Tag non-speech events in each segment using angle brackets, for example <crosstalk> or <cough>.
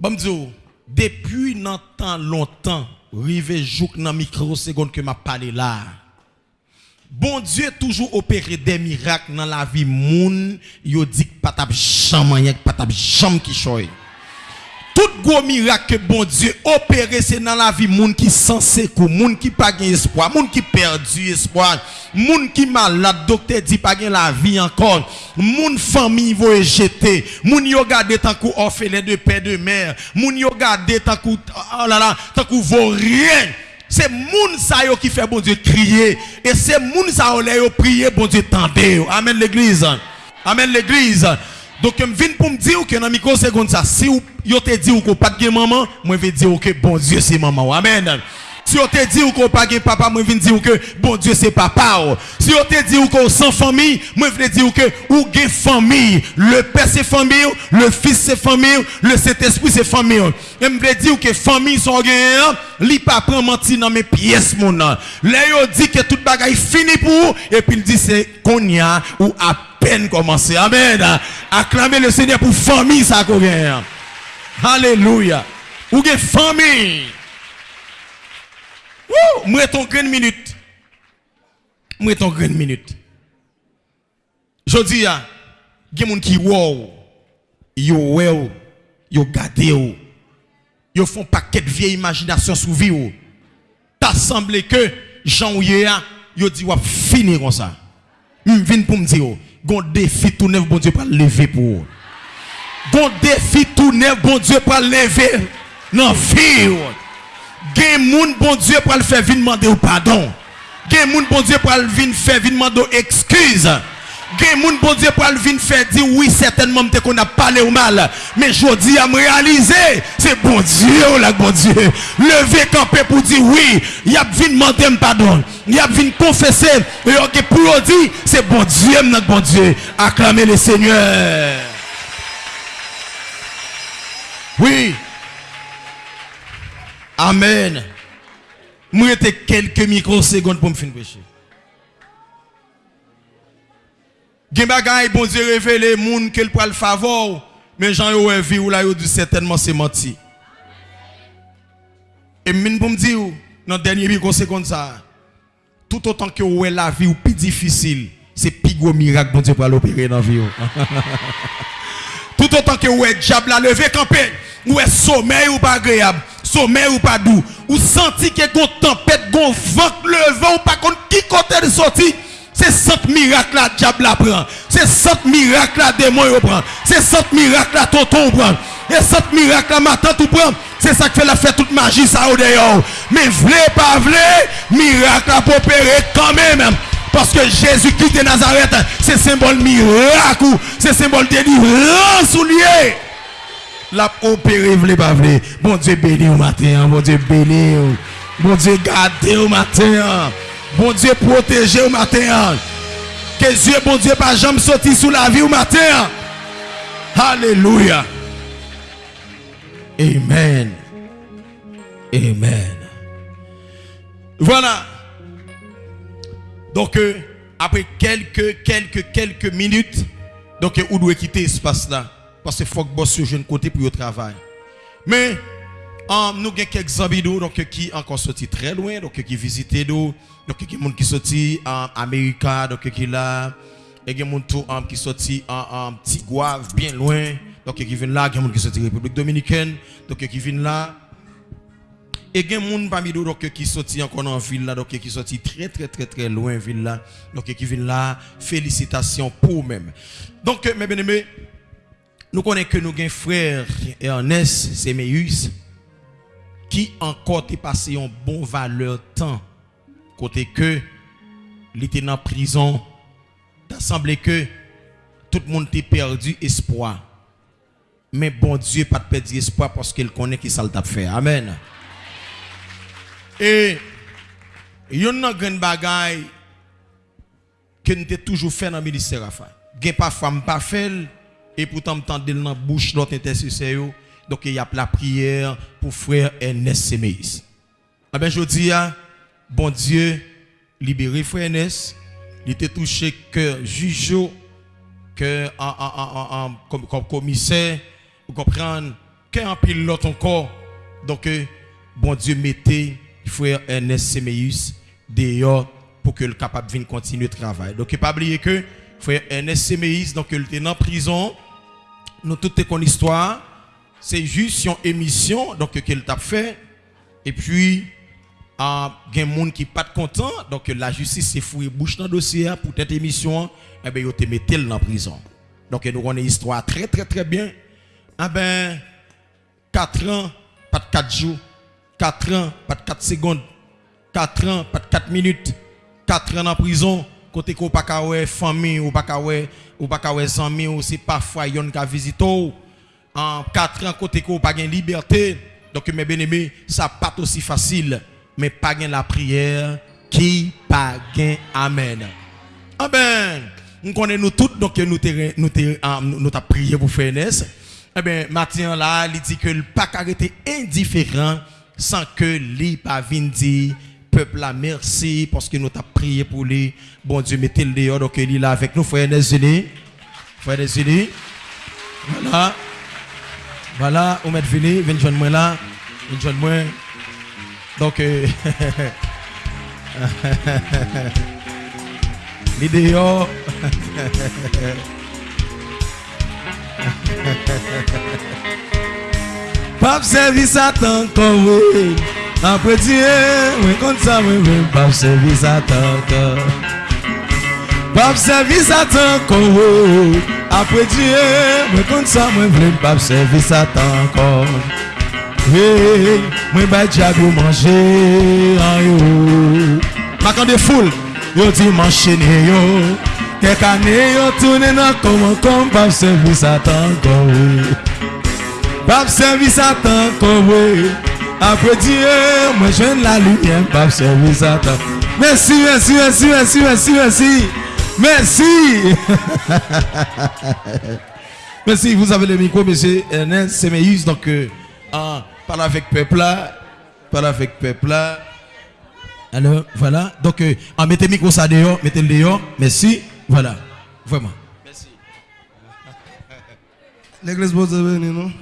Bon, depuis longtemps, longtemps, rive jouk nan microseconde que m'a parlé là. Bon Dieu toujours opéré des miracles dans la vie moun, yo dit que pas tap jamais pas tap jamais qui choy. Tout gros miracle que bon Dieu opéré c'est dans la vie moun qui censé kou, moun qui pas gain espoir, moun qui perdu espoir, moun qui malade, docteur dit pas gain la vie encore, moun famille voye jeter, moun yo gade tant kou orphelin de père de mère, moun yo gade tant kou oh là là, tant kou rien. C'est moun sa yo qui fait bon Dieu crier et c'est moun sa yo prier bon Dieu tendez. Amen l'église. Amen l'église. Donc je viens pour me dire que dans micro seconde ça si yo te dit ou pas de maman, je vais dire que bon Dieu c'est maman. Amen. Si on te dit qu'on pas papa, moi je dire que bon Dieu c'est papa. Si on te dit qu'on sans famille, moi je dire que ou gen famille. Le père c'est famille, le fils c'est famille, le Saint-Esprit c'est famille. Je veux dire que famille sont gagnants, li pas prend menti dans mes pièces mon Là dit que toute bagaille fini pour et puis il dit c'est qu'on y a ou à peine commencé. Amen. Acclamez le Seigneur pour famille ça gagne. Alléluia. Ou gen famille. Wouh, moi ton minute. Moi ton minute. Je dis à gen moun qui wow, yo well, yo gade yo. Font paquet de vieille imagination sous vie ou. T'as semblé que Jean ou a, yo dit wap fini comme ça. M'vin pour me dire, gon défi tout neuf bon Dieu pour lever pour. Gon défi tout neuf bon Dieu pour lever dans vie. Gen moun bon Dieu pour le faire venir demander pardon. Gen moun bon Dieu pour venir faire venir demander excuse. Gen bon Dieu pour venir faire dire oui certainement qu'on a parlé au mal. Mais je dis à me réaliser, c'est bon Dieu là bon Dieu. Lever camper pour dire oui, il y a venir demander pardon. Il y a venir confesser et ok pour dire c'est bon Dieu notre bon Dieu. Acclamer le Seigneur. Oui. Amen. Moi, quelques microsecondes pour me finir. Gen bagay bon Dieu révélé moun qu'elle prend le favor, mais Jean yo vie ou là yo dit certainement c'est menti. Et mine pour me dire dans dernier microseconde ça, tout autant que ou la vie ou plus difficile, c'est plus gros miracle bon Dieu pour l'opérer dans vie. <laughs> tout autant que ou diable la levé campé, ou est sommeil ou pas agréable, sommeil ou pas doux, ou senti que gon tempête, gon vent le vent ou pas contre qui côté de sortie. C'est cet miracle là diable la prend. C'est cet miracle là démon prend. C'est cet miracle là tonton prend. Et cet miracle là matin tout prend. C'est ça qui fait la fête toute magie ça au dehors. Mais vle pas vle, miracle pour opérer quand même. Parce que Jésus Christ de Nazareth, c'est symbole miracle, c'est symbole délivrance lié. La opéré vle pas vle. Bon Dieu béni au matin, bon Dieu béni. Bon Dieu garde au matin. Bon Dieu protéger au matin. Que Dieu, bon Dieu, pas jamais sorti sous la vie au matin. Alléluia. Amen. Amen. Voilà. Donc, euh, après quelques, quelques, quelques minutes, donc, euh, on doit quitter l'espace là. Parce qu'il faut que boss sur jeune côté pour le travail. Mais, um, nous avons quelques amis donc, qui encore sorti très loin, donc qui visitent nous. Donc, des gens qui sorti en Amérique, donc qui là. Il y a des gens qui sorti en Tigouave, bien loin. Donc, qui viennent là. Des gens qui sorti République Dominicaine. Donc, qui viennent là. Et il y a des gens parmi nous qui sorti encore en ville là, donc qui sorti très très très très loin ville là. Donc qui viennent là, félicitations pour même. Donc mes bien-aimés, nous connaissons que nous avons un frère Ernest Semeus qui encore est passé un bon valeur temps côté que il était en prison, il semblé que tout le monde était perdu espoir. Mais bon Dieu pas perdu espoir parce qu'il connaît qui ça t'a fait. Amen. Et il y a une grande que nous toujours fait dans le ministère. Gen parfois pas fait et pourtant m'tendez dans la bouche notre intercesseur. Donc il y a la prière pour frère Ernest Semeis. Ah ben je dis bon Dieu libéré frère Ernest. Il était touché que juge que en, en, en, comme, commissaire, vous comprenez, qu'un pile l'autre encore. Donc, euh, bon Dieu mettez frère Ernest Semeus dehors pour que le capable vienne continuer le travail. Donc, pas oublier que frère Ernest donc, il était en prison. Nous, toute ton histoire, c'est juste une émission, donc, qu'il t'a fait. Et puis, il y a des gens qui pas content, donc la justice s'est fouillée bouche dans le dossier pour cette émission, et eh bien, ils dans la prison. Donc, nous avons une histoire très, très, très bien. Ah ben, 4 ans, pas de 4 jours. 4 ans, pas de 4 secondes. 4 ans, pas de 4 minutes. 4 ans en prison. Côté qu'on pas famille ou pas ou amis ou c'est parfois yon ka visite en 4 ans côté qu'on pas de liberté. Donc mes bien-aimés, ça pas aussi facile mais pas la prière qui pas amen. Ah ben, nous connaissons nous tous donc nous nous nous prié pour faire Eh bien, Mathieu là, il dit que le pas arrêté indifférent sans que lui pas dire peuple là merci parce que nous t'a prié pour lui. Bon Dieu mettez le dehors donc il est là avec nous frères des unis. Frères des unis. Voilà. Voilà, on met fini, venez joindre moi là, venez joindre moi. Donc, euh, <laughs> l'idée, <laughs> Pap servi satan kon we, apre diye, we kont sa we we, pap servi satan kon. Pap servi satan kon we, Apre diye, mwen kon sa mwen vle mbap sevi satan kon Hey, mwen bay diag yo manje an yo. Makan de foul, yo di manche ne yo. Kek ane yo toune nan koman kon mbap sevi satan kon Mbap sevi satan kon we. Apre diye, mwen jwen la luyen mbap sevi satan. Mersi, mersi, mersi, mersi, mersi, mersi merci. <laughs> Merci. vous avez le micro, monsieur Ernest Semeus. Donc, euh, parle avec peuple là. Parle avec peuple là. Alors, voilà. Donc, euh, mettez le micro ça dehors, mettez le dehors. Merci. Voilà. Vraiment. Merci. <laughs> L'église vous venir, non?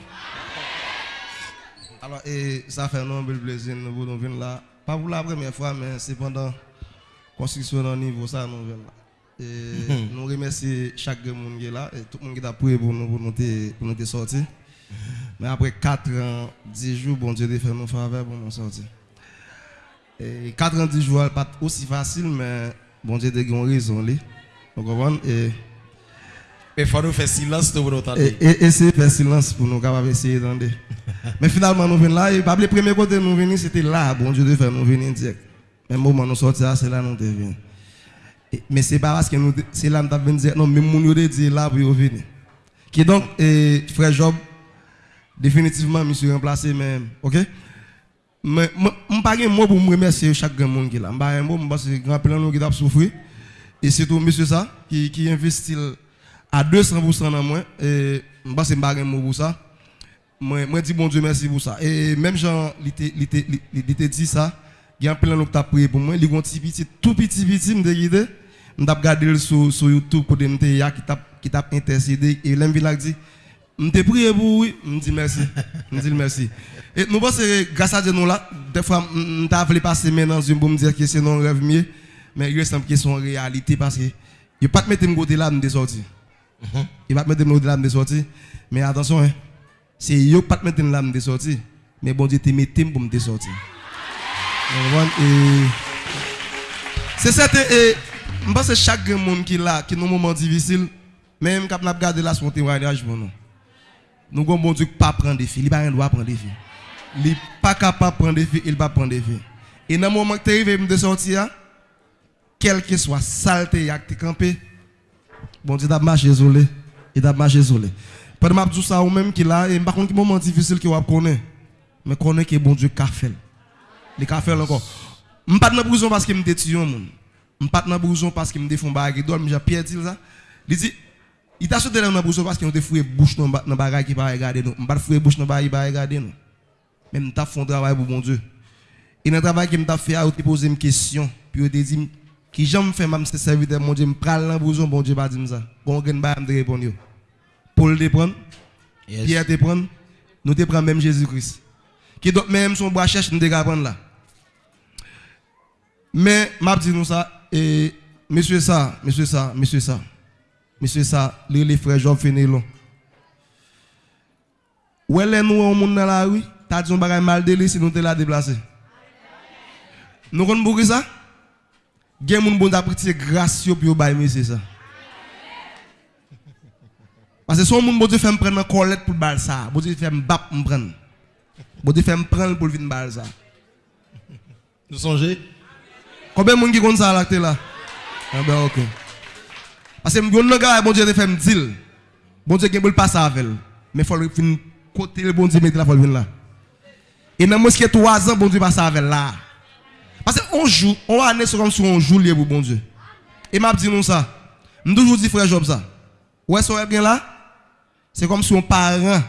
Alors, et ça fait un bel plaisir de nous venir là. Pas pour la première fois, mais c'est pendant la construction au niveau ça nous venons là. Et nous remercions chaque monde qui est là et tout le monde qui a prié pour nous pour nous, pour nous sortir. Mais après 4 ans, 10 jours, bon Dieu a fait nous faveur pour nous sortir. Et 4 ans, 10 jours, pas aussi facile, mais bon Dieu a une raison. Vous comprenez? Et il faut nous faire silence pour nous entendre. Et, et, faire silence pour nous capables essayer d'entendre. <laughs> Mais finalement, nous venons là. Et le premier côté nous venons, c'était là. Bon Dieu de faire nous venir direct. Mais moment nous sortir, c'est là nous venons. Mais ce pas parce que nous c'est là nous venons dire non, mais nous nous dit là pour venir. Qui donc, frère Job, définitivement, je suis remplacé même. Ok? Mais je pas un mot pour me remercier chaque monde qui là. Je ne pas un mot parce que grand plan qui a souffert. Et c'est tout monsieur ça qui, investit à 200% dans moi. Et je ne sais pas un mot pour ça. Moi dis bon Dieu merci pour ça. Et même Jean, il était dit ça. gen plein l'autre t'a prié pour moi li gon petit petit tout petit petit me guider me t'a regarder sur sur YouTube côté me ya qui t'a qui t'a intercédé et l'aime village dit me t'a prié pour oui. Me dit merci me dit merci et nous pense grâce à Dieu nous là des fois me t'a voulu passer maintenant Dieu pour me dire que c'est non rêve mieux. Mais il semble que c'est une réalité parce que il pas mettre me côté là me sortir mm-hmm. il pas mettre me côté là me sortir mais attention hein c'est yo pas mettre là me sortir mais bon Dieu te mettre pour me sortir Se sete e, mba se chak gen moun ki la, ki nou mouman divisil, men m kap nap gade la son tewaynaj moun nou. Nou gon bon duk pa pren defi, li ba ren dwa pren defi. Li pa kapap pren defi, il pa pren defi. E nan mouman ki te rive m de sorti ya, kelke swa salte yak te kampe, bon di tap mache zole, di tap mache zole. Pwede map djousa ou menm ki la, e mba kon ki mouman divisil ki wap konen, men konen ki bon duk ka fel. A fait encore. Je ne pas dans prison parce qu'il me détient. Je ne pas dans prison parce qu'il me défend bagarre. Il j'ai perdu ça. Il dit, il t'a sauté dans la prison parce qu'il a fouillé bouche dans la bagarre qui va regarder nous. Je ne pas fouillé bouche dans la bagarre qui va regarder nous. Je fait un travail pour Dieu. Et dans le travail que je fait, il posé une question. Puis il dit, qui j'aime faire, même mon Dieu, je prends la prison, bon Dieu, pas dire ça. Bon, je ne vais pas répondre. Paul te prendre, Pierre te prendre, nous te prenons même Jésus-Christ. Qui donc même son bras cherche nous te prendre là. Mais m'a dit nous ça et monsieur ça, monsieur ça, monsieur ça. Monsieur ça, les, les frères Job Fenelon. Ou elle nous on monde dans la rue, t'as dit un bagay mal de lui si nous te la déplacer. Nous connaissons beaucoup ça Gen moun bon d'apprécier grâce yo puis bail monsieur ça. Parce que son moun bon Dieu fait me prendre colette pour bal ça, bon Dieu fait me bap me prendre. Bon Dieu fait me prendre pour venir bal ça. Nous songez Combien de monde qui compte ça là là Ah ben OK. Parce que mon gars bon Dieu te fait me dire. Bon Dieu qui veut passer avec elle. Mais faut fin côté le bon Dieu mettre la faut venir là. Et dans mosquée 3 ans bon Dieu passe avec là. Parce qu'on joue, on année c'est comme si on joue lié pour bon Dieu. Et m'a dit nous ça. M'ai toujours dit frère Job ça. Ouais, ça bien là. C'est comme si on parent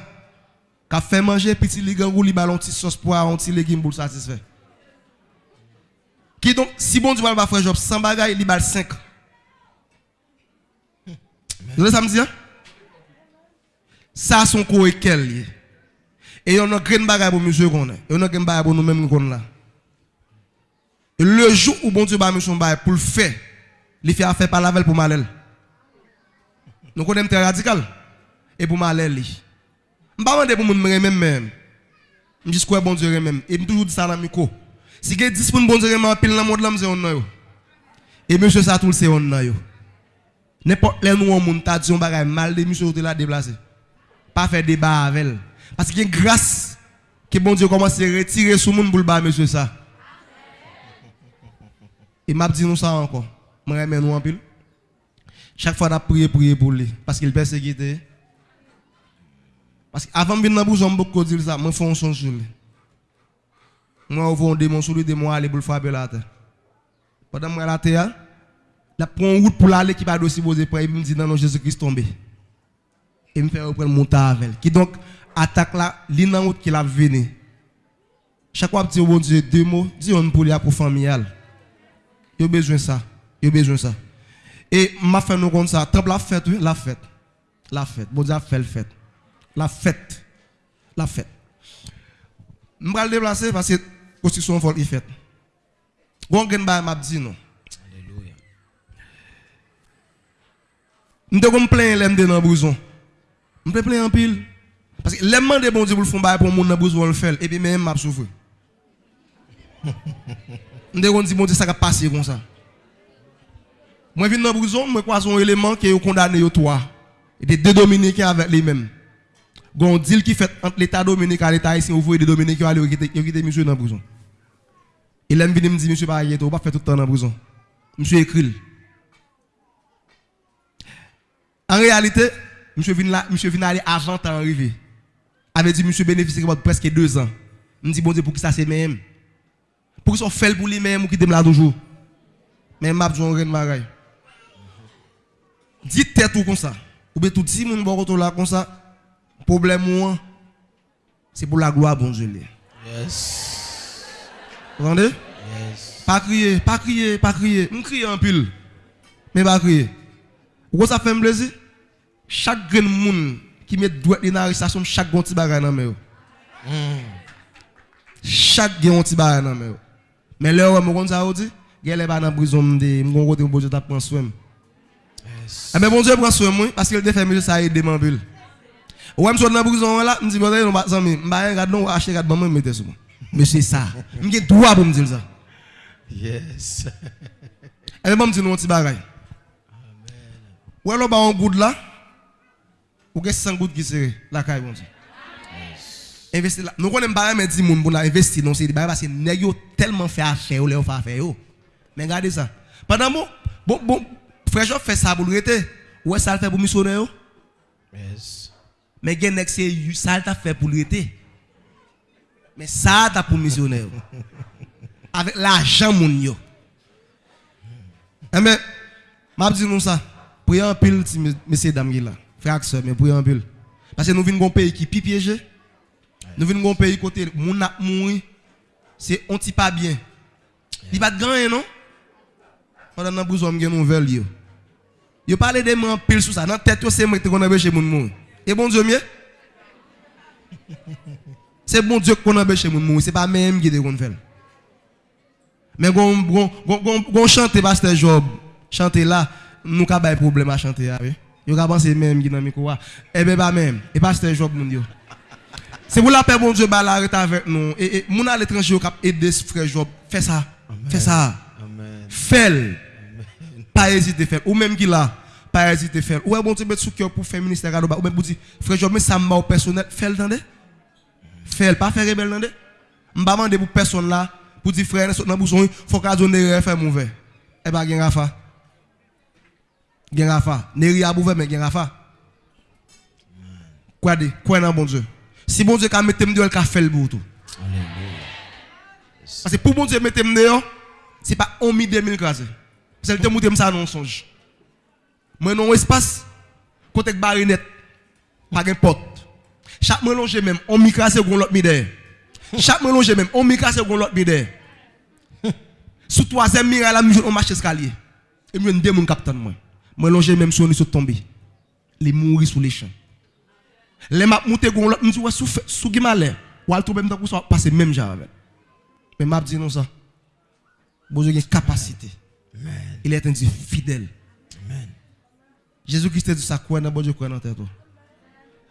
qui a fait manger petit ligan ou li ballon petit sauce pour un petit légume pour satisfaire. Ki donc, si bon Dieu va faire Job 100 bagailles, il va 5. Vous voyez ça me dit? Ça, son corps est quel. Et on a une bagaille pour monsieur qu'on a. Et on a une bagaille pour nous-mêmes qu'on a. Le jour où bon Dieu va me son bagaille pour le faire, il fait affaire par la veille pour malel. Nous connaissons très radical. Et pour malel. Je ne vais pas demander pour moi même. Je dis quoi bon Dieu même. Et je toujours dit ça à l'amico. Si gen dispoun bon zere man pil nan mod lam se on nan yo. E monsye sa tout se on nan yo. Nepot lè nou an moun ta diyon bagay mal de monsye ou te la deplase. Pa fe deba avel. Paske gen grâce que bon Dieu commence à retirer sous monde pour le bas, monsieur ça. Et m'a dit nous ça encore. Moi, nous en pile. Chaque fois, on prié, prié pour lui. Parce qu'il persécuté. Parce qu'avant de venir dans la bouche, on beaucoup dire ça. Moi, je fais un son sur lui. Moi, je un démon sur lui, démon aller pour le la terre. Pendant que je la terre, je prends route pour aller qui va aussi poser pour il me dit non, Jésus-Christ tombé. Et me fait reprendre avec Qui donc attaque là, qui l'a venu. Chaque fois, dis, bon Dieu, deux mots, dis on pour lui pour familial. Il a besoin de ça. Il a besoin de ça. Et m'a fait nous comme ça. Tant la fête, oui, la fête. La fête. Bon Dieu a fait la fête. La fête. La fête. Je vais le déplacer la construction faut y fête. Bon, je m'a dit non. Alléluia. Je me plains l'aime dans le bouson. Je me plains en pile. Parce que l'aimant de bon Dieu pour le faire pour mon dans le bouson le faire. Et puis même m'a souffert. Je <laughs> me dis, Dieu, ça va passer comme ça. Moi, je viens dans la prison, je crois un élément qui est condamné au toi. Et des deux dominicains avec les mêmes. Un deal qui fait entre l'État dominicain et l'État ici, vous voyez des dominicains qui aller quitter monsieur dans la prison. Il aime venir me dire, monsieur, pas ne pas faire tout le temps dans la prison. Monsieur écrit. En réalité, monsieur vient là, monsieur vient aller avant d'arriver. Avait dit, monsieur bénéficie de presque deux ans. Je me dis, bon Dieu, pour qui ça c'est même? Pour qu'ils soient faits pour lui-même ou qui là toujours? Mais m'a besoin de bagaille. Dites tête tout comme ça. Ou bien tout moun bon là comme ça. Problème moi, c'est pour la gloire bon Dieu. Yes. Vous entendez? Yes. Pas crier, pas crier, pas crier. Je crie en pile. Mais pas crier. Vous ça fait plaisir? Chaque grand monde qui met droit dans l'arrestation, chaque petit bagage dans main. Mm. Chaque grand petit bagage dans main. Mais là, on me ça dit, gèle pas dans prison, me gon côté bon Dieu t'a prendre soin. Yes. Eh ben bon Dieu prend soin moi parce qu'il te fait mieux ça aider m'en pile. Ouè msou nan prison la, mdi bote yon bat zanmi, mba yon gad non wache gad ban mwen mette sou. Mè se sa, mge dwa pou mdi lsa. Yes. <laughs> E mwen mdi nou an ti bagay. Ouè lò ba an goud la, ou gen san goud ki sere, la kay bon di. Investi la, nou konen bagay men di moun pou la investi, non se di bagay basi neg yo telman fe afe yo, le yo fe afe yo. Men gade sa. Padan bon, bon, bon, frejò fe sa pou lou ete, ouè sa l fe pou misonè yo. Yes. Men gen nek se yu, sa l ta fe pou l rete. Men sa ta pou misioner. Avek la jan moun yo. Eh, e men, map di nou sa, pou yon pil ti mesye dam gila. Frak se, men pou yon pil. Pase nou vin goun peyi ki pi pyeje. Nou vin goun peyi kote moun ap moun. Se on ti pa bien. Li bat ganyen non? Padan nan bouzom gen nou vel yo. Yo pale de men pil sou sa. Nan tet yo se mwen te konabe che moun moun. Et bon Dieu, mieux? C'est bon Dieu qu'on empêche moun mourir, c'est pas même qui de faire. Mais gon chanter pasteur Job, chanter là, nous ka bay problème à chanter oui. Yo ka penser même qui dans micro Eh ben pas même, et pasteur Job moun yo. C'est pour la paix bon Dieu ba la avec nous et, moun à l'étranger ka aider frère Job, fais ça. Fais ça. Amen. Fais. Pas hésiter faire ou même qui là pas hésiter faire. Ou bon Dieu mettre sous cœur pour faire ministère ou même pour dire frère Job mais ça m'a personnel, fais le tendez. Fais pas faire rebelle tendez. M'pa demander pour personne là pour dire frère dans bouson faut qu'a donner faire mauvais. Eh ben gen rafa. Gen rafa. Neri a bouvé mais gen rafa. Quoi dit Quoi dans bon Dieu? Si bon Dieu ka mettre me dehors, ka fait le bout tout. Parce que pour bon Dieu mettre me dehors, c'est pas 1 mi 2000 crasé. C'est le temps où ça non songe. Mwen non espas, kotek bari net, pa gen pot. Chak mwen lonje men, on mi krasè goun lot mi dey. Chak mwen lonje men, on mi krasè goun lot mi dey. Sou toazèm mi re la mi joun on mache eskalye. E mwen dey moun kapten mwen. Mwen lonje men sou ni sou tombe. Li mouri sou li chan. Le map moutè goun lot, mwen sou wè sou, sou gima lè. Wal troubèm ta kouswa, pase menm javè. Men map di nou sa. Bozo gen kapasite. Il est un Dieu fidèle. Jésus-Christ dit ça quoi dans bon Dieu quoi dans tête.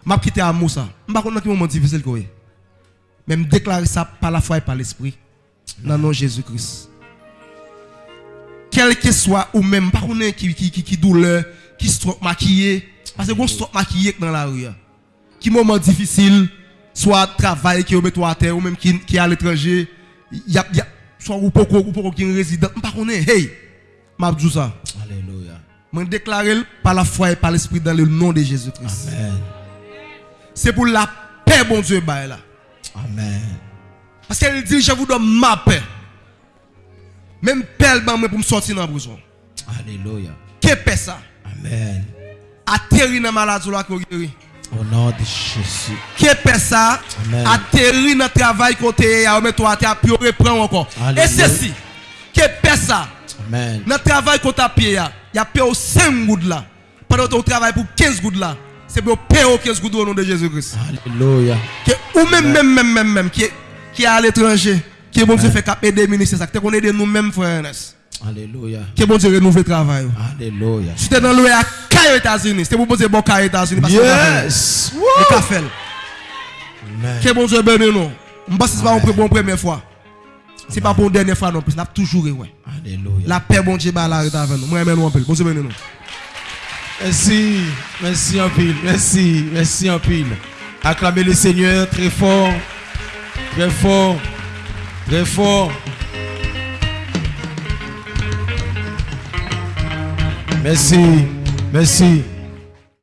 M'a quitté amour ça. M'pa connait qui moment difficile quoi. Même déclarer ça par la foi et par l'esprit dans le nom Jésus-Christ. Quel que soit ou même pas connait qui qui qui, douleur, qui stroke maquillé parce que gon stroke maquillé dans la rue. Qui moment difficile soit travail qui toi à terre ou même qui qui est à l'étranger, y a, y a soit ou poko ou poko qui est résident, pas connait. Hey, m'a dit ça. Je déclare par la foi et par l'esprit dans le nom de Jésus-Christ. Amen. C'est pour la paix, bon Dieu, bah, là. Amen. Parce qu'elle dit, je vous donne ma paix. Même paix, pour me sortir dans la prison. Alléluia. Que paix ça? Amen. Atterri dans la maladie là, qu'on guérit. Au nom de Jésus. Que paix ça? Amen. Atterri dans le travail à mettre toi à terre, puis reprend encore. Et ceci, que paix ça? Dans le travail qu'on a payé, il y a payé 5 gouttes là. Pendant que tu travailles pour 15 gouttes là, c'est pour payer 15 gouttes au nom de Jésus-Christ. Alléluia. Que, Ou même, même, même, même, même, qui est, qui est à l'étranger, qui est bon Dieu fait cap aider les ministres, qui Qu'on aide nous-mêmes, frère Ernest. Alléluia. Que bon Dieu renouveler le travail. Alléluia. Si tu es dans l'eau à Caille États-Unis, c'est pour poser bon, bon Caille États-Unis. Yes. Le café. Que bon Dieu bénisse nous. Je pense que c'est pas une bonne première fois. Ce n'est pas pour une dernière fois non plus, n'a toujours ouais. Alléluia. La paix, bon Dieu, là, avec nous. Moi. Bon Dieu béni nous. Merci, merci en pile, merci, merci en pile. Acclamez le Seigneur très fort, très fort, très fort. Merci, merci.